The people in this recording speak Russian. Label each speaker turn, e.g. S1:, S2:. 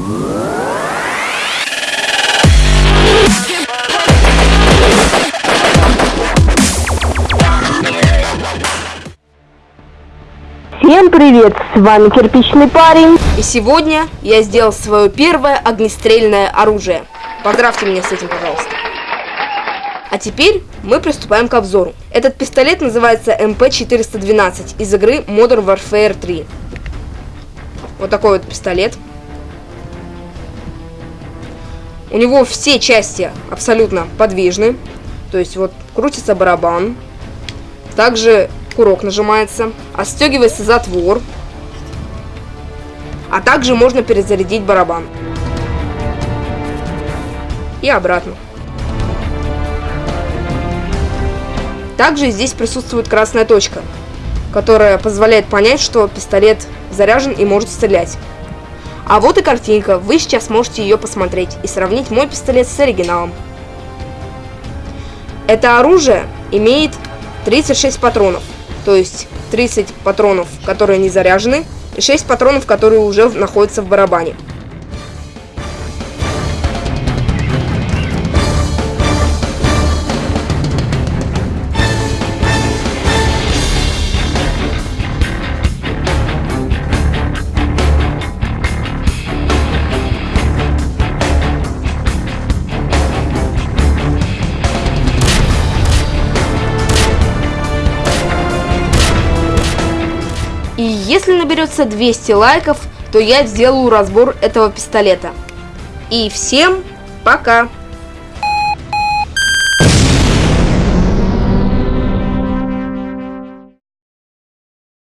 S1: Всем привет, с вами Кирпичный парень.
S2: И сегодня я сделал свое первое огнестрельное оружие. Поздравьте меня с этим, пожалуйста. А теперь мы приступаем к обзору. Этот пистолет называется MP412 из игры Modern Warfare 3. Вот такой вот пистолет. У него все части абсолютно подвижны. То есть вот крутится барабан. Также курок нажимается. Отстегивается затвор. А также можно перезарядить барабан. И обратно. Также здесь присутствует красная точка, которая позволяет понять, что пистолет заряжен и может стрелять. А вот и картинка, вы сейчас можете ее посмотреть и сравнить мой пистолет с оригиналом. Это оружие имеет 36 патронов, то есть 30 патронов, которые не заряжены, и 6 патронов, которые уже находятся в барабане. И если наберется 200 лайков, то я сделаю разбор этого пистолета. И всем пока!